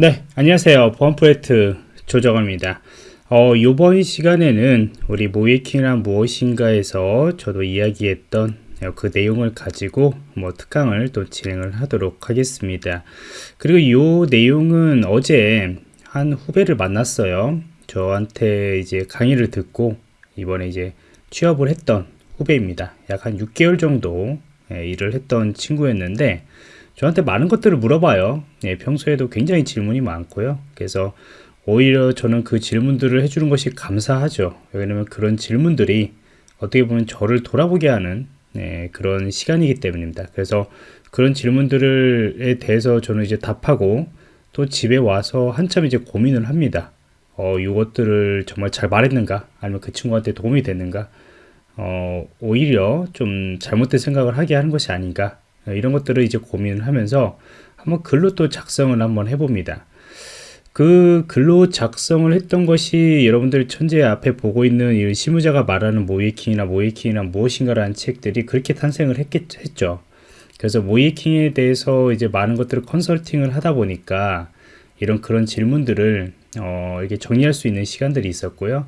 네, 안녕하세요. 보안 프로젝트 조정원입니다. 어, 이번 시간에는 우리 모이킹이란 무엇인가에서 저도 이야기했던 그 내용을 가지고 뭐 특강을 또 진행을 하도록 하겠습니다. 그리고 이 내용은 어제 한 후배를 만났어요. 저한테 이제 강의를 듣고 이번에 이제 취업을 했던 후배입니다. 약 한 6개월 정도 예, 일을 했던 친구였는데 저한테 많은 것들을 물어봐요. 예, 평소에도 굉장히 질문이 많고요. 그래서 오히려 저는 그 질문들을 해주는 것이 감사하죠. 왜냐면 그런 질문들이 어떻게 보면 저를 돌아보게 하는 예, 그런 시간이기 때문입니다. 그래서 그런 질문들에 대해서 저는 이제 답하고 또 집에 와서 한참 이제 고민을 합니다. 어, 이것들을 정말 잘 말했는가? 아니면 그 친구한테 도움이 됐는가? 어, 오히려 좀 잘못된 생각을 하게 하는 것이 아닌가? 어, 이런 것들을 이제 고민을 하면서 한번 글로 또 작성을 한번 해봅니다. 그 글로 작성을 했던 것이 여러분들 천재 앞에 보고 있는 이 실무자가 말하는 모이킹이나 모이킹이나 무엇인가라는 책들이 그렇게 탄생을 했겠, 했죠. 그래서 모이킹에 대해서 이제 많은 것들을 컨설팅을 하다 보니까 이런 그런 질문들을 어, 이렇게 정리할 수 있는 시간들이 있었고요.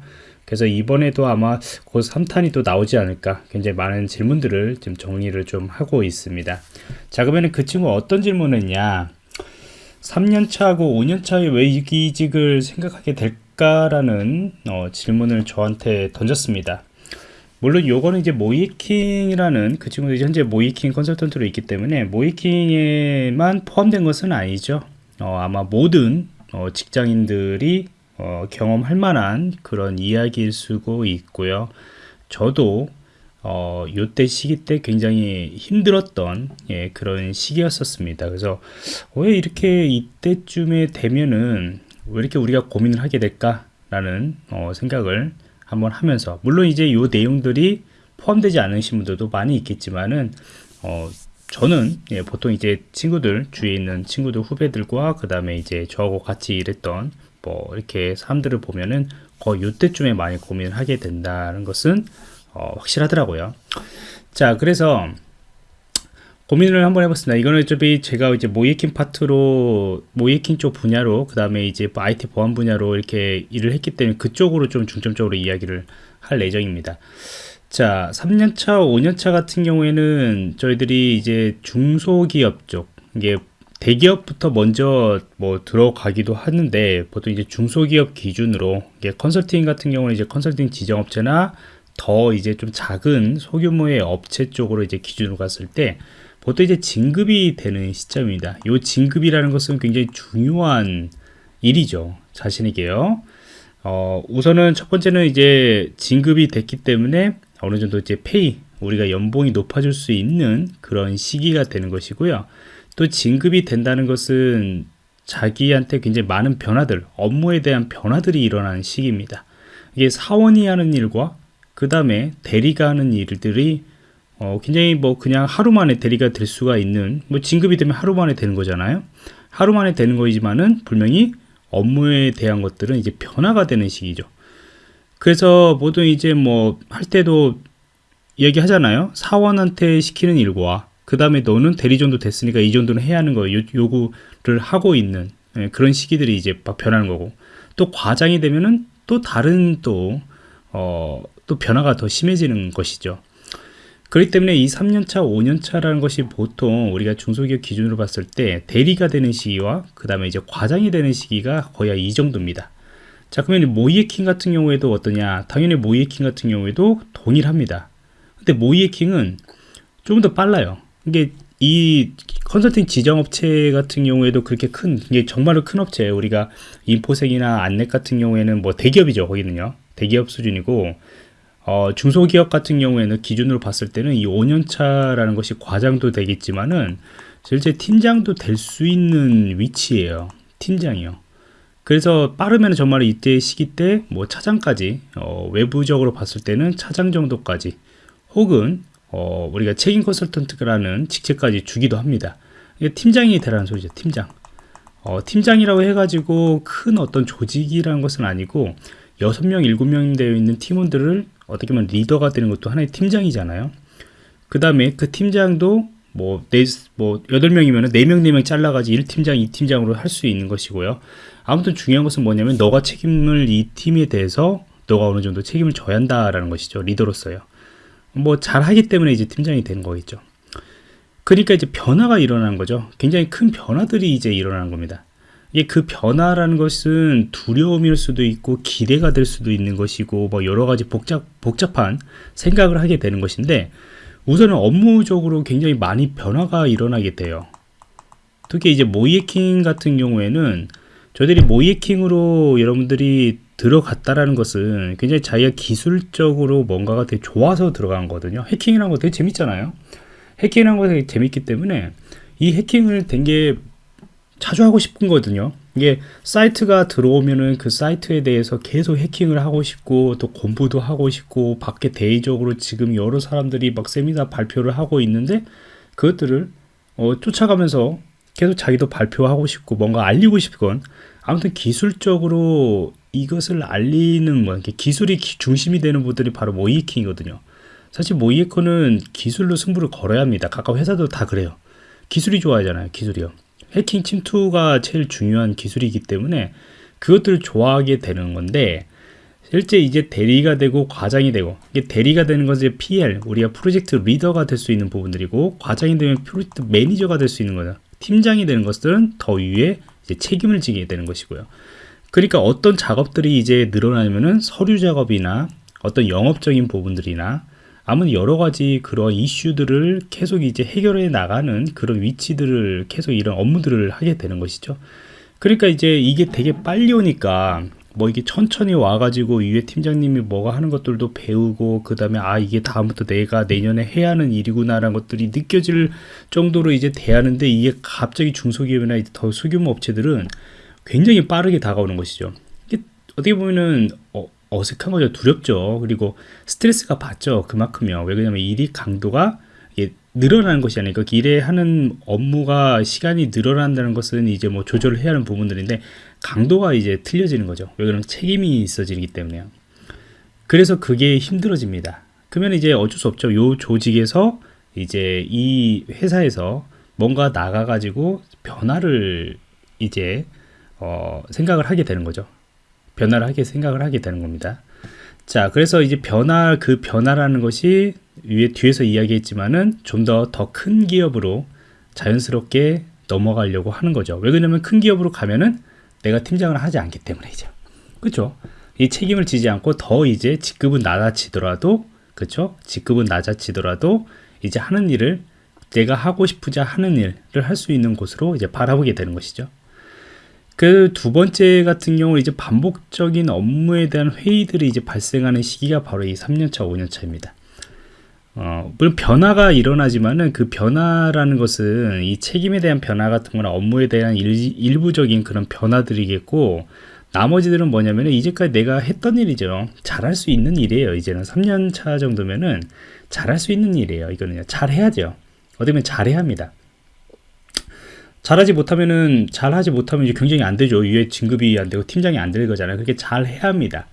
그래서 이번에도 아마 곧 3탄이 또 나오지 않을까 굉장히 많은 질문들을 좀 정리를 좀 하고 있습니다. 자 그러면 그 친구 어떤 질문을 했냐? 3년차하고 5년차의 왜 이직을 생각하게 될까라는 어, 질문을 저한테 던졌습니다. 물론 요거는 이제 모이킹이라는 그 친구도 현재 모이킹 컨설턴트로 있기 때문에 모이킹에만 포함된 것은 아니죠. 어, 아마 모든 어, 직장인들이 어, 경험할 만한 그런 이야기일 수고 있고요. 저도 어, 요때 시기 때 굉장히 힘들었던 예, 그런 시기였었습니다. 그래서 왜 이렇게 이때쯤에 되면은 왜 이렇게 우리가 고민을 하게 될까라는 어, 생각을 한번 하면서 물론 이제 요 내용들이 포함되지 않으신 분들도 많이 있겠지만은 어, 저는 예, 보통 이제 친구들 주위에 있는 친구들 후배들과 그 다음에 이제 저하고 같이 일했던 뭐 이렇게 사람들을 보면은 거의 이때쯤에 많이 고민을 하게 된다는 것은 어, 확실하더라고요. 자, 그래서 고민을 한번 해봤습니다. 이거는 어차피 제가 이제 모이킹 파트로 모이킹 쪽 분야로 그 다음에 이제 IT 보안 분야로 이렇게 일을 했기 때문에 그쪽으로 좀 중점적으로 이야기를 할 예정입니다. 자, 3년차, 5년차 같은 경우에는 저희들이 이제 중소기업 쪽 이게 대기업부터 먼저 뭐 들어가기도 하는데 보통 이제 중소기업 기준으로 이게 컨설팅 같은 경우는 이제 컨설팅 지정업체나 더 이제 좀 작은 소규모의 업체 쪽으로 이제 기준으로 갔을 때 보통 이제 진급이 되는 시점입니다. 이 진급이라는 것은 굉장히 중요한 일이죠. 자신에게요. 어, 우선은 첫 번째는 이제 진급이 됐기 때문에 어느 정도 이제 페이, 우리가 연봉이 높아질 수 있는 그런 시기가 되는 것이고요. 또 진급이 된다는 것은 자기한테 굉장히 많은 변화들, 업무에 대한 변화들이 일어나는 시기입니다. 이게 사원이 하는 일과 그 다음에 대리가 하는 일들이 어, 굉장히 뭐 그냥 하루 만에 대리가 될 수가 있는 뭐 진급이 되면 하루 만에 되는 거잖아요. 하루 만에 되는 거지만은 분명히 업무에 대한 것들은 이제 변화가 되는 시기죠. 그래서 보통 이제 뭐 할 때도 얘기하잖아요. 사원한테 시키는 일과 그 다음에 너는 대리 정도 됐으니까 이 정도는 해야 하는 거 요구를 하고 있는 예, 그런 시기들이 이제 막 변하는 거고 또 과장이 되면은 또 다른 또, 어, 또 변화가 더 심해지는 것이죠. 그렇기 때문에 이 3년차, 5년차라는 것이 보통 우리가 중소기업 기준으로 봤을 때 대리가 되는 시기와 그 다음에 이제 과장이 되는 시기가 거의 이 정도입니다. 자, 그러면 모이에킹 같은 경우에도 어떠냐? 당연히 모이에킹 같은 경우에도 동일합니다. 근데 모이에킹은 좀더 빨라요. 이게 이 컨설팅 지정 업체 같은 경우에도 그렇게 큰 이게 정말로 큰 업체. 우리가 인포색이나 안넷 같은 경우에는 뭐 대기업이죠 거기는요. 대기업 수준이고 어, 중소기업 같은 경우에는 기준으로 봤을 때는 이 5년차라는 것이 과장도 되겠지만은 실제 팀장도 될 수 있는 위치예요. 팀장이요. 그래서 빠르면 정말 이때 시기 때 뭐 차장까지 어, 외부적으로 봤을 때는 차장 정도까지 혹은 어, 우리가 책임 컨설턴트라는 직책까지 주기도 합니다. 이게 팀장이 되라는 소리죠. 팀장. 어, 팀장이라고 해가지고 큰 어떤 조직이라는 것은 아니고 6명, 7명 되어 있는 팀원들을 어떻게 보면 리더가 되는 것도 하나의 팀장이잖아요. 그 다음에 그 팀장도 뭐, 네, 뭐, 8명이면 4명, 4명 잘라가지고 1팀장, 2팀장으로 할 수 있는 것이고요. 아무튼 중요한 것은 뭐냐면, 너가 책임을 이 팀에 대해서 너가 어느 정도 책임을 져야 한다라는 것이죠. 리더로서요. 뭐, 잘하기 때문에 이제 팀장이 되는 거겠죠. 그러니까 이제 변화가 일어나는 거죠. 굉장히 큰 변화들이 이제 일어나는 겁니다. 이게 그 변화라는 것은 두려움일 수도 있고 기대가 될 수도 있는 것이고 뭐 여러 가지 복잡 복잡한 생각을 하게 되는 것인데 우선은 업무적으로 굉장히 많이 변화가 일어나게 돼요. 특히 이제 모이에킹 같은 경우에는 저희들이 모이에킹으로 여러분들이 들어갔다라는 것은 굉장히 자기가 기술적으로 뭔가가 되게 좋아서 들어간 거거든요. 해킹이라는 거 되게 재밌잖아요. 해킹이라는 거 되게 재밌기 때문에 이 해킹을 된게 자주 하고 싶은 거거든요. 이게 사이트가 들어오면은 그 사이트에 대해서 계속 해킹을 하고 싶고 또 공부도 하고 싶고 밖에 대의적으로 지금 여러 사람들이 막 세미나 발표를 하고 있는데 그것들을 어, 쫓아가면서 계속 자기도 발표하고 싶고 뭔가 알리고 싶건 아무튼 기술적으로 이것을 알리는 뭐 기술이 중심이 되는 분들이 바로 모이킹이거든요. 사실 모의해커는 기술로 승부를 걸어야 합니다. 각각 회사도 다 그래요. 기술이 좋아하잖아요. 기술이요. 해킹 침투가 제일 중요한 기술이기 때문에 그것들을 좋아하게 되는 건데 실제 이제 대리가 되고 과장이 되고 이게 대리가 되는 것은 PL 우리가 프로젝트 리더가 될 수 있는 부분들이고 과장이 되면 프로젝트 매니저가 될 수 있는 거죠. 팀장이 되는 것들은 더 위에 책임을 지게 되는 것이고요. 그러니까 어떤 작업들이 이제 늘어나면은 서류 작업이나 어떤 영업적인 부분들이나 아무튼 여러 가지 그런 이슈들을 계속 이제 해결해 나가는 그런 위치들을 계속 이런 업무들을 하게 되는 것이죠. 그러니까 이제 이게 되게 빨리 오니까 뭐 이게 천천히 와가지고 위에 팀장님이 뭐가 하는 것들도 배우고 그 다음에 아 이게 다음부터 내가 내년에 해야 하는 일이구나라는 것들이 느껴질 정도로 이제 대하는데 이게 갑자기 중소기업이나 더 소규모 업체들은 굉장히 빠르게 다가오는 것이죠. 어떻게 보면은 어, 어색한 거죠. 두렵죠. 그리고 스트레스가 받죠. 그만큼요. 왜 그러냐면 일이 강도가 늘어나는 것이 아니고 그 일에 하는 업무가 시간이 늘어난다는 것은 이제 뭐 조절을 해야 하는 부분들인데 강도가 이제 틀려지는 거죠. 왜 그러면 책임이 있어지기 때문에요. 그래서 그게 힘들어집니다. 그러면 이제 어쩔 수 없죠. 요 조직에서 이제 이 회사에서 뭔가 나가가지고 변화를 이제 어 생각을 하게 되는 거죠. 변화를 하게 생각을 하게 되는 겁니다. 자, 그래서 이제 변화, 그 변화라는 것이 위에 뒤에서 이야기했지만은 좀 더 더 큰 기업으로 자연스럽게 넘어가려고 하는 거죠. 왜 그러냐면 큰 기업으로 가면은 내가 팀장을 하지 않기 때문이죠. 그렇죠? 이 책임을 지지 않고 더 이제 직급은 낮아지더라도 그렇죠? 직급은 낮아지더라도 이제 하는 일을 내가 하고 싶으자 하는 일을 할 수 있는 곳으로 이제 바라보게 되는 것이죠. 그 두 번째 같은 경우 이제 반복적인 업무에 대한 회의들이 이제 발생하는 시기가 바로 이 3년차, 5년차입니다. 어, 물론 변화가 일어나지만은 그 변화라는 것은 이 책임에 대한 변화 같은 거나 업무에 대한 일, 부적인 그런 변화들이겠고 나머지들은 뭐냐면 이제까지 내가 했던 일이죠. 잘할 수 있는 일이에요. 이제는 3년 차 정도면은 잘할 수 있는 일이에요. 이거는요. 잘해야죠. 어떻게 보면 잘해야 합니다. 잘하지 못하면은 잘하지 못하면 이제 경쟁이 안 되죠. 위에 진급이 안 되고 팀장이 안 될 거잖아요. 그렇게 잘 해야 합니다.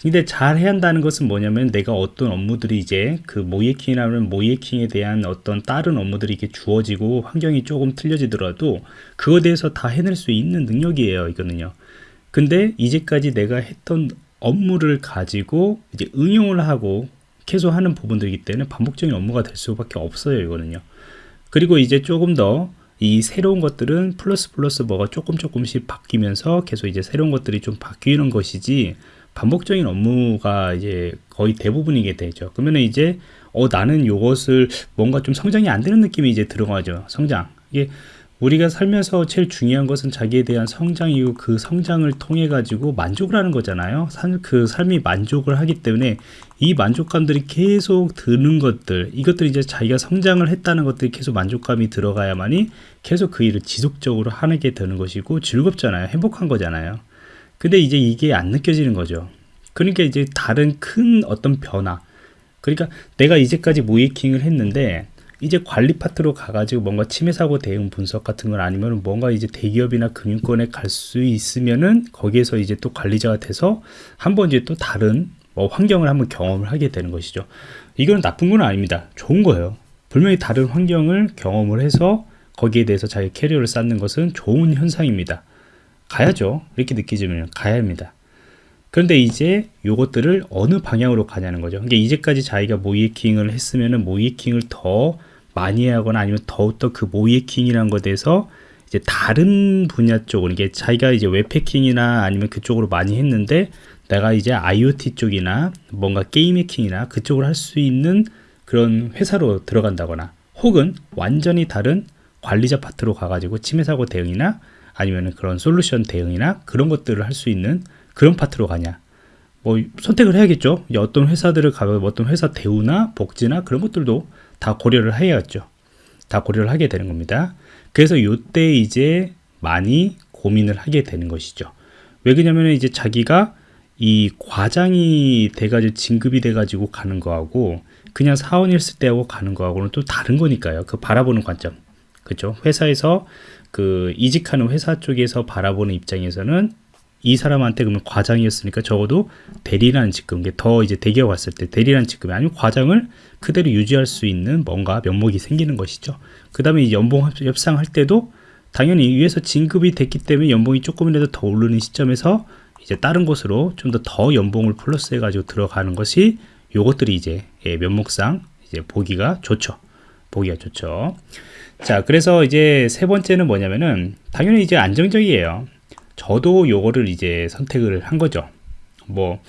근데 잘 해야 한다는 것은 뭐냐면 내가 어떤 업무들이 이제 그 모이에킹이라면 모이에킹에 대한 어떤 다른 업무들이 이렇게 주어지고 환경이 조금 틀려지더라도 그거에 대해서 다 해낼 수 있는 능력이에요. 이거는요. 근데 이제까지 내가 했던 업무를 가지고 이제 응용을 하고 계속 하는 부분들이기 때문에 반복적인 업무가 될 수밖에 없어요. 이거는요. 그리고 이제 조금 더 이 새로운 것들은 플러스 플러스 뭐가 조금 조금씩 바뀌면서 계속 이제 새로운 것들이 좀 바뀌는 것이지 반복적인 업무가 이제 거의 대부분이게 되죠. 그러면 이제 어 나는 요것을 뭔가 좀 성장이 안 되는 느낌이 이제 들어가죠. 성장. 이게 우리가 살면서 제일 중요한 것은 자기에 대한 성장이고 그 성장을 통해 가지고 만족을 하는 거잖아요. 그 삶이 만족을 하기 때문에 이 만족감들이 계속 드는 것들, 이것들이 이제 자기가 성장을 했다는 것들이 계속 만족감이 들어가야만이 계속 그 일을 지속적으로 하게 되는 것이고 즐겁잖아요. 행복한 거잖아요. 근데 이제 이게 안 느껴지는 거죠. 그러니까 이제 다른 큰 어떤 변화. 그러니까 내가 이제까지 모이킹을 했는데 이제 관리 파트로 가가지고 뭔가 침해 사고 대응 분석 같은 걸 아니면 뭔가 이제 대기업이나 금융권에 갈 수 있으면은 거기에서 이제 또 관리자가 돼서 한번 이제 또 다른 뭐 환경을 한번 경험을 하게 되는 것이죠. 이건 나쁜 건 아닙니다. 좋은 거예요. 분명히 다른 환경을 경험을 해서 거기에 대해서 자기 캐리어를 쌓는 것은 좋은 현상입니다. 가야죠. 이렇게 느끼지면 가야 합니다. 그런데 이제 요것들을 어느 방향으로 가냐는 거죠. 그러니까 이제까지 자기가 모이킹을 했으면 은 모이킹을 더 많이 하거나 아니면 더욱더 그 모이킹이라는 것에 대해서 이제 다른 분야 쪽으로 이게 자기가 이제 웹해킹이나 아니면 그쪽으로 많이 했는데 내가 이제 IoT 쪽이나 뭔가 게임 해킹이나 그쪽으로 할 수 있는 그런 회사로 들어간다거나 혹은 완전히 다른 관리자 파트로 가가지고 침해 사고 대응이나 아니면 그런 솔루션 대응이나 그런 것들을 할 수 있는 그런 파트로 가냐. 뭐 선택을 해야겠죠. 어떤 회사들을 가면 어떤 회사 대우나 복지나 그런 것들도 다 고려를 해야겠죠. 다 고려를 하게 되는 겁니다 그래서 요때 이제 많이 고민을 하게 되는 것이죠. 왜 그러냐면 이제 자기가 이 과장이 돼가지고 진급이 돼가지고 가는 거하고 그냥 사원이었을 때하고 가는 거하고는 또 다른 거니까요. 그 바라보는 관점. 그죠 회사에서 그 이직하는 회사 쪽에서 바라보는 입장에서는 이 사람한테 그러면 과장이었으니까 적어도 대리라는 직급, 더 이제 대기업 왔을 때 대리라는 직급이 아니면 과장을 그대로 유지할 수 있는 뭔가 면목이 생기는 것이죠. 그 다음에 연봉 협상할 때도 당연히 위에서 진급이 됐기 때문에 연봉이 조금이라도 더 오르는 시점에서 이제 다른 곳으로 좀 더 더 연봉을 플러스 해 가지고 들어가는 것이 요것들이 이제 예, 면목상 이제 보기가 좋죠. 보기가 좋죠. 자, 그래서 이제 세 번째는 뭐냐면은 당연히 이제 안정적이에요. 저도 요거를 이제 선택을 한 거죠. 뭐,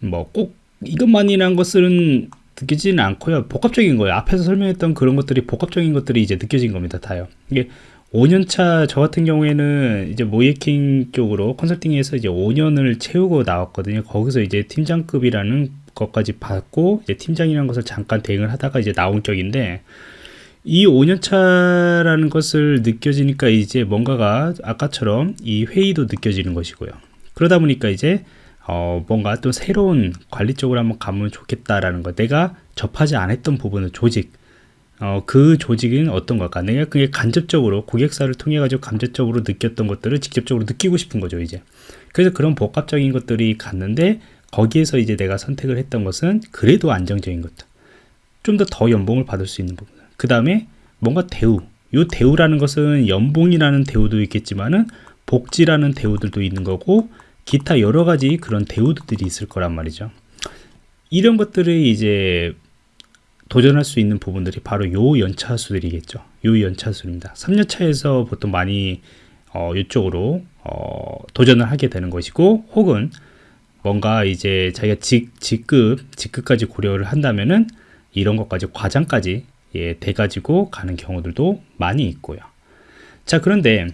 뭐 꼭 이것만이란 것은 느껴지는 않고요. 복합적인 거예요. 앞에서 설명했던 그런 것들이 복합적인 것들이 이제 느껴진 겁니다. 다요. 이게 5년차 저 같은 경우에는 이제 모이킹 쪽으로 컨설팅에서 이제 5년을 채우고 나왔거든요. 거기서 이제 팀장급이라는 것까지 받고 이제 팀장이라는 것을 잠깐 대응을 하다가 이제 나온 적인데 이 5년차라는 것을 느껴지니까 이제 뭔가가 아까처럼 이 회의도 느껴지는 것이고요. 그러다 보니까 이제 어 뭔가 또 새로운 관리 쪽으로 한번 가면 좋겠다라는 거. 내가 접하지 않았던 부분은 조직. 어, 그 조직은 어떤 걸까? 내가 그게 간접적으로 고객사를 통해 가지고 간접적으로 느꼈던 것들을 직접적으로 느끼고 싶은 거죠, 이제. 그래서 그런 복합적인 것들이 갔는데 거기에서 이제 내가 선택을 했던 것은 그래도 안정적인 것들. 좀 더 더 연봉을 받을 수 있는 부분. 그 다음에 뭔가 대우. 이 대우라는 것은 연봉이라는 대우도 있겠지만은 복지라는 대우들도 있는 거고 기타 여러 가지 그런 대우들이 있을 거란 말이죠. 이런 것들을 이제 도전할 수 있는 부분들이 바로 요 연차수들이겠죠. 요 연차수입니다. 3년차에서 보통 많이 어, 이쪽으로 어, 도전을 하게 되는 것이고 혹은 뭔가 이제 자기가 직, 직급 직급까지 고려를 한다면은 이런 것까지 과장까지 예, 돼가지고 가는 경우들도 많이 있고요. 자, 그런데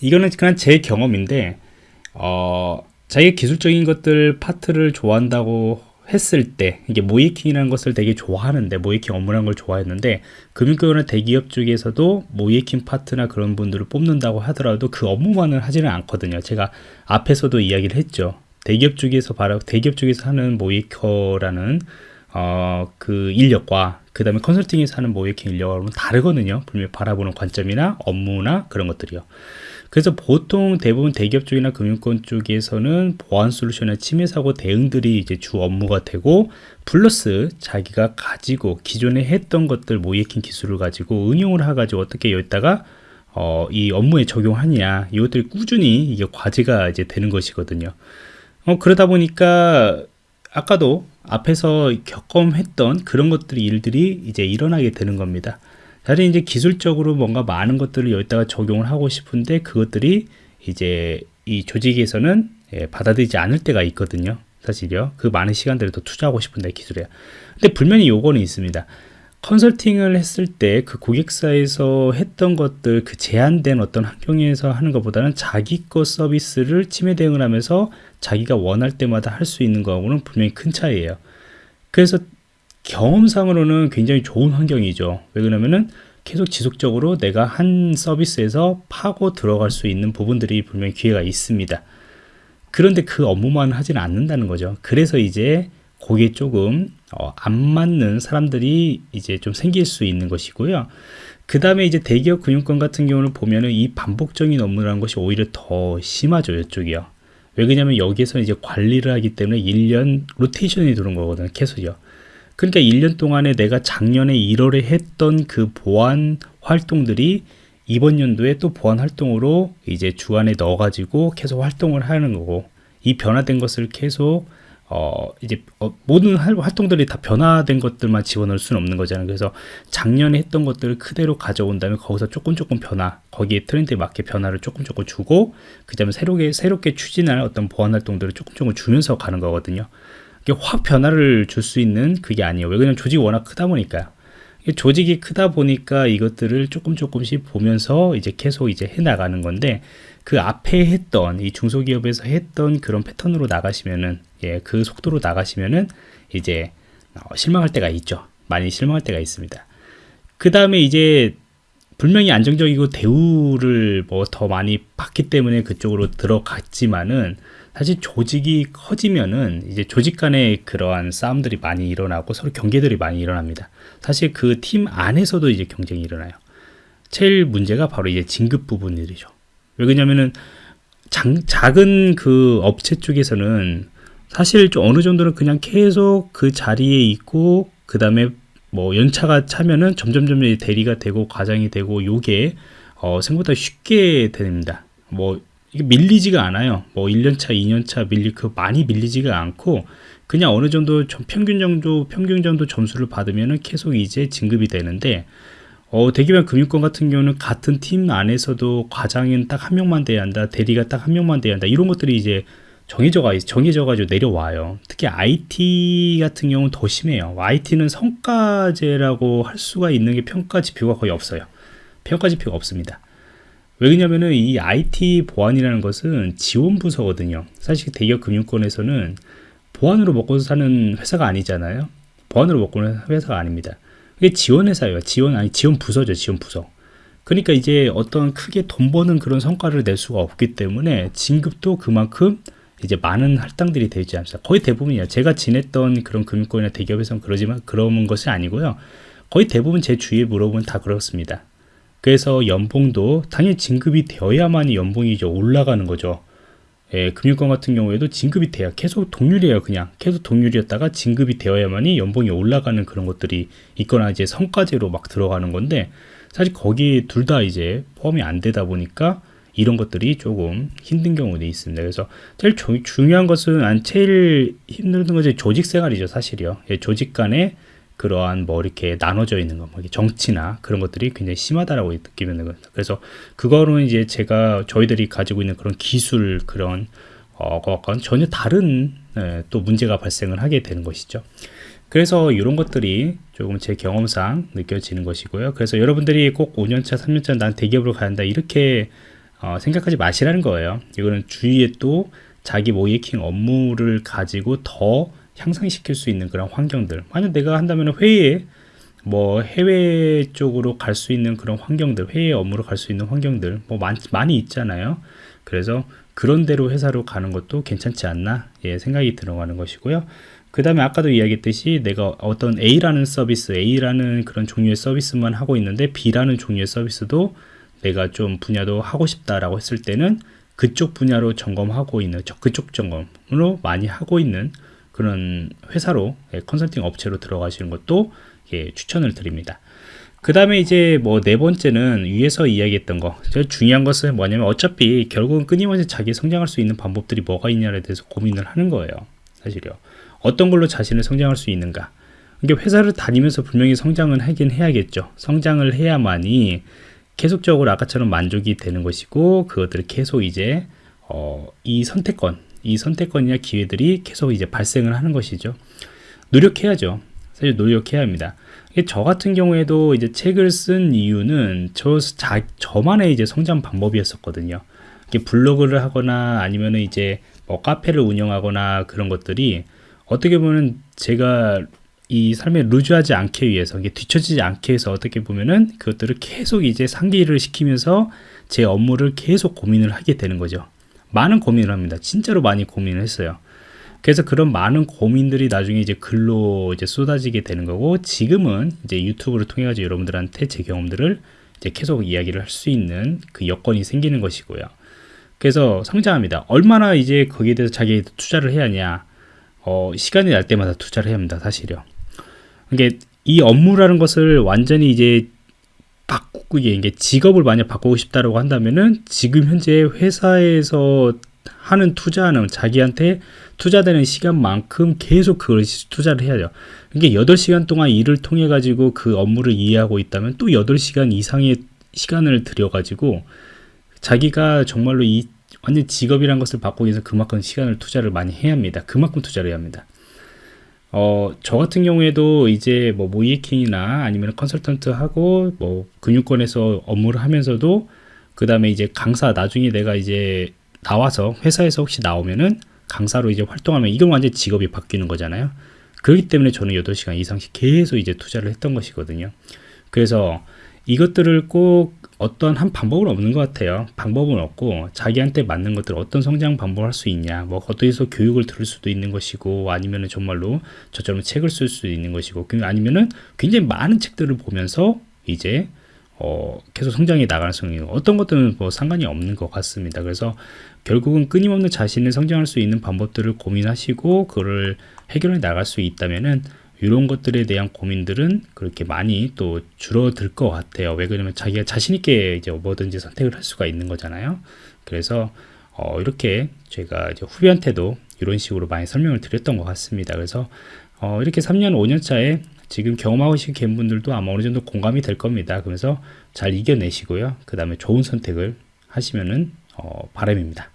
이거는 그냥 제 경험인데, 어, 자기 기술적인 것들 파트를 좋아한다고 했을 때 이게 모이킹이라는 것을 되게 좋아하는데 모이킹 업무라는 걸 좋아했는데 금융권이나 대기업 쪽에서도 모이킹 파트나 그런 분들을 뽑는다고 하더라도 그 업무만을 하지는 않거든요 제가 앞에서도 이야기를 했죠 대기업 쪽에서 바로 대기업 쪽에서 하는 모이커라는 어, 그 인력과 그 다음에 컨설팅에서 하는 모이킹 인력하고는 다르거든요. 분명히 바라보는 관점이나 업무나 그런 것들이요. 그래서 보통 대부분 대기업 쪽이나 금융권 쪽에서는 보안 솔루션의 침해 사고 대응들이 이제 주 업무가 되고 플러스 자기가 가지고 기존에 했던 것들 모이킹 기술을 가지고 응용을 해가지고 어떻게 여기다가 어, 이 업무에 적용하냐 이것들이 꾸준히 이게 과제가 이제 되는 것이거든요. 어, 그러다 보니까 아까도 앞에서 경험했던 그런 것들이 일들이 이제 일어나게 되는 겁니다. 다른 이제 기술적으로 뭔가 많은 것들을 여기다가 적용을 하고 싶은데 그것들이 이제 이 조직에서는 예, 받아들이지 않을 때가 있거든요. 사실요. 그 많은 시간들을 더 투자하고 싶은데 기술에. 근데 분명히 요거는 있습니다. 컨설팅을 했을 때 그 고객사에서 했던 것들 그 제한된 어떤 환경에서 하는 것보다는 자기 거 서비스를 침해 대응을 하면서 자기가 원할 때마다 할 수 있는 거하고는 분명히 큰 차이예요. 그래서 경험상으로는 굉장히 좋은 환경이죠. 왜 그러냐면은 계속 지속적으로 내가 한 서비스에서 파고 들어갈 수 있는 부분들이 분명히 기회가 있습니다. 그런데 그 업무만 하지는 않는다는 거죠. 그래서 이제 거기에 조금 어, 안 맞는 사람들이 이제 좀 생길 수 있는 것이고요. 그 다음에 이제 대기업 금융권 같은 경우는 보면은 이 반복적인 업무라는 것이 오히려 더 심하죠. 이쪽이요. 왜 그러냐면 여기에서 이제 관리를 하기 때문에 1년 로테이션이 도는 거거든요. 계속요. 그러니까 1년 동안에 내가 작년에 1월에 했던 그 보안 활동들이 이번 연도에 또 보안 활동으로 이제 주안에 넣어가지고 계속 활동을 하는 거고 이 변화된 것을 계속 어 이제 어, 모든 활동들이 다 변화된 것들만 집어넣을 수는 없는 거잖아요. 그래서 작년에 했던 것들을 그대로 가져온 다음에 거기서 조금 조금 변화, 거기에 트렌드에 맞게 변화를 조금 조금 주고 그다음에 새롭게 새롭게 추진할 어떤 보안 활동들을 조금 조금 주면서 가는 거거든요. 이게 확 변화를 줄 수 있는 그게 아니에요. 왜 그냥 조직이 워낙 크다 보니까요. 조직이 크다 보니까 이것들을 조금 조금씩 보면서 이제 계속 이제 해 나가는 건데 그 앞에 했던 이 중소기업에서 했던 그런 패턴으로 나가시면은 예, 그 속도로 나가시면은 이제 어, 실망할 때가 있죠. 많이 실망할 때가 있습니다. 그 다음에 이제 분명히 안정적이고 대우를 뭐 더 많이 받기 때문에 그쪽으로 들어갔지만은 사실 조직이 커지면은 이제 조직 간에 그러한 싸움들이 많이 일어나고 서로 경계들이 많이 일어납니다. 사실 그 팀 안에서도 이제 경쟁이 일어나요. 제일 문제가 바로 이제 진급 부분들이죠. 왜 그러냐면은 장, 작은 그 업체 쪽에서는 사실 좀 어느 정도는 그냥 계속 그 자리에 있고 그 다음에 뭐 연차가 차면은 점점점 대리가 되고 과장이 되고 요게 어, 생각보다 쉽게 됩니다. 뭐 이게 밀리지가 않아요. 뭐 1년차, 2년차 밀리 그 많이 밀리지가 않고 그냥 어느 정도 평균 정도 평균 정도 점수를 받으면은 계속 이제 진급이 되는데 어, 대기업 금융권 같은 경우는 같은 팀 안에서도 과장은 딱 한 명만 돼야 한다, 대리가 딱 한 명만 돼야 한다 이런 것들이 이제 정해져 가 정해져 가지고 내려와요. 특히 IT 같은 경우는 더 심해요. IT는 성과제라고 할 수가 있는 게 평가 지표가 거의 없어요. 평가 지표가 없습니다. 왜냐면은 이 IT 보안이라는 것은 지원 부서거든요. 사실 대기업 금융권에서는 보안으로 먹고 사는 회사가 아니잖아요. 보안으로 먹고 사는 회사가 아닙니다. 이게 지원 회사예요. 지원 아니 지원 부서죠. 지원 부서. 그러니까 이제 어떤 크게 돈 버는 그런 성과를 낼 수가 없기 때문에 진급도 그만큼 이제 많은 할당들이 되지 않습니다. 거의 대부분이에요. 제가 지냈던 그런 금융권이나 대기업에서는 그러지만 그런 것이 아니고요. 거의 대부분 제 주위에 물어보면 다 그렇습니다. 그래서 연봉도 당연히 진급이 되어야만이 연봉이 이제 올라가는 거죠. 예, 금융권 같은 경우에도 진급이 돼야 계속 동률이에요 그냥 계속 동률이었다가 진급이 되어야만이 연봉이 올라가는 그런 것들이 있거나 이제 성과제로 막 들어가는 건데 사실 거기 둘다 이제 포함이 안 되다 보니까 이런 것들이 조금 힘든 경우도 있습니다. 그래서 제일 조, 중요한 것은 제일 힘든 것이 조직 생활이죠, 사실이요. 예, 조직 간에 그러한 뭐 이렇게 나눠져 있는 거, 뭐 정치나 그런 것들이 굉장히 심하다라고 느끼면 되거든요. 그래서 그거는 이제 제가 저희들이 가지고 있는 그런 기술 그런 어, 전혀 다른 예, 또 문제가 발생을 하게 되는 것이죠. 그래서 이런 것들이 조금 제 경험상 느껴지는 것이고요. 그래서 여러분들이 꼭 5년차, 3년차 난 대기업으로 한다 이렇게 어, 생각하지 마시라는 거예요. 이거는 주위에 또 자기 모이킹 업무를 가지고 더 향상시킬 수 있는 그런 환경들. 만약 내가 한다면 회의에 뭐 해외 쪽으로 갈 수 있는 그런 환경들 회의 업무로 갈 수 있는 환경들 뭐 많, 많이 있잖아요. 그래서 그런 대로 회사로 가는 것도 괜찮지 않나 예, 생각이 들어가는 것이고요. 그 다음에 아까도 이야기했듯이 내가 어떤 A라는 서비스 A라는 그런 종류의 서비스만 하고 있는데 B라는 종류의 서비스도 내가 좀 분야도 하고 싶다라고 했을 때는 그쪽 분야로 점검하고 있는 그쪽 점검으로 많이 하고 있는 그런 회사로 예, 컨설팅 업체로 들어가시는 것도 예, 추천을 드립니다. 그 다음에 이제 뭐 네 번째는 위에서 이야기했던 거. 제일 중요한 것은 뭐냐면 어차피 결국은 끊임없이 자기 성장할 수 있는 방법들이 뭐가 있냐에 대해서 고민을 하는 거예요 사실요. 어떤 걸로 자신을 성장할 수 있는가. 이게 회사를 다니면서 분명히 성장은 하긴 해야겠죠. 성장을 해야만이 계속적으로 아까처럼 만족이 되는 것이고 그것들을 계속 이제 어, 이 선택권 이 선택권이나 기회들이 계속 이제 발생을 하는 것이죠. 노력해야죠. 사실 노력해야 합니다. 저 같은 경우에도 이제 책을 쓴 이유는 저 자, 저만의 이제 성장 방법이었었거든요. 블로그를 하거나 아니면 이제 뭐 카페를 운영하거나 그런 것들이 어떻게 보면 제가 이 삶에 루즈하지 않게 위해서 이게 뒤처지지 않게 해서 어떻게 보면은 그것들을 계속 이제 상기를 시키면서 제 업무를 계속 고민을 하게 되는 거죠. 많은 고민을 합니다. 진짜로 많이 고민을 했어요. 그래서 그런 많은 고민들이 나중에 이제 글로 이제 쏟아지게 되는 거고 지금은 이제 유튜브를 통해 가지고 여러분들한테 제 경험들을 이제 계속 이야기를 할 수 있는 그 여건이 생기는 것이고요. 그래서 성장합니다. 얼마나 이제 거기에 대해서 자기 투자를 해야 하냐. 어, 시간이 날 때마다 투자를 해야 합니다. 사실요. 이게 이 업무라는 것을 완전히 이제 바꾸고 이게 직업을 만약 바꾸고 싶다라고 한다면은 지금 현재 회사에서 하는 투자는 자기한테 투자되는 시간만큼 계속 그걸 투자를 해야 돼요. 이게 8시간 동안 일을 통해 가지고 그 업무를 이해하고 있다면 또 8시간 이상의 시간을 들여 가지고 자기가 정말로 이 완전 직업이란 것을 바꾸기 위해서 그만큼 시간을 투자를 많이 해야 합니다. 그만큼 투자를 해야 합니다. 어, 저 같은 경우에도 이제 뭐 모이킹이나 아니면 컨설턴트 하고 뭐 금융권에서 업무를 하면서도 그 다음에 이제 강사 나중에 내가 이제 나와서 회사에서 혹시 나오면은 강사로 이제 활동하면 이건 완전 직업이 바뀌는 거잖아요. 그렇기 때문에 저는 8시간 이상씩 계속 이제 투자를 했던 것이거든요. 그래서 이것들을 꼭 어떤 한 방법은 없는 것 같아요. 방법은 없고 자기한테 맞는 것들 어떤 성장 방법을 할 수 있냐. 뭐 어디서 교육을 들을 수도 있는 것이고 아니면 은 정말로 저처럼 책을 쓸 수도 있는 것이고 그 아니면은 굉장히 많은 책들을 보면서 이제 어, 계속 성장해 나가는 성이 어떤 것들은 뭐 상관이 없는 것 같습니다. 그래서 결국은 끊임없는 자신을 성장할 수 있는 방법들을 고민하시고 그거를 해결해 나갈 수 있다면은 이런 것들에 대한 고민들은 그렇게 많이 또 줄어들 것 같아요. 왜 그러냐면 자기가 자신있게 이제 뭐든지 선택을 할 수가 있는 거잖아요. 그래서 어, 이렇게 제가 후배한테도 이런 식으로 많이 설명을 드렸던 것 같습니다. 그래서 어, 이렇게 3년, 5년 차에 지금 경험하신 계신 분들도 아마 어느 정도 공감이 될 겁니다. 그래서 잘 이겨내시고요. 그 다음에 좋은 선택을 하시면은 어, 바람입니다.